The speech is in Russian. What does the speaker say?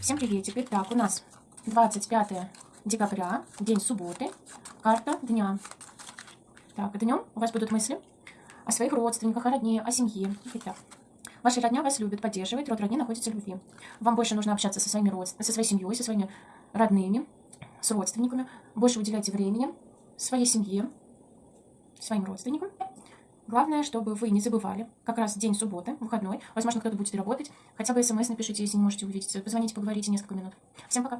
Всем приветик. Итак, у нас 25 декабря, день субботы, карта дня. Так, днем у вас будут мысли о своих родственниках, о родне, о семье. Итак, ваша родня вас любит, поддерживает, род родни находится в любви. Вам больше нужно общаться со, своими род... со своей семьей, со своими родными, с родственниками. Больше уделяйте времени своей семье, своим родственникам. Главное, чтобы вы не забывали, как раз день субботы, выходной, возможно, кто-то будет работать, хотя бы смс напишите, если не можете увидеть, позвоните, поговорите несколько минут. Всем пока!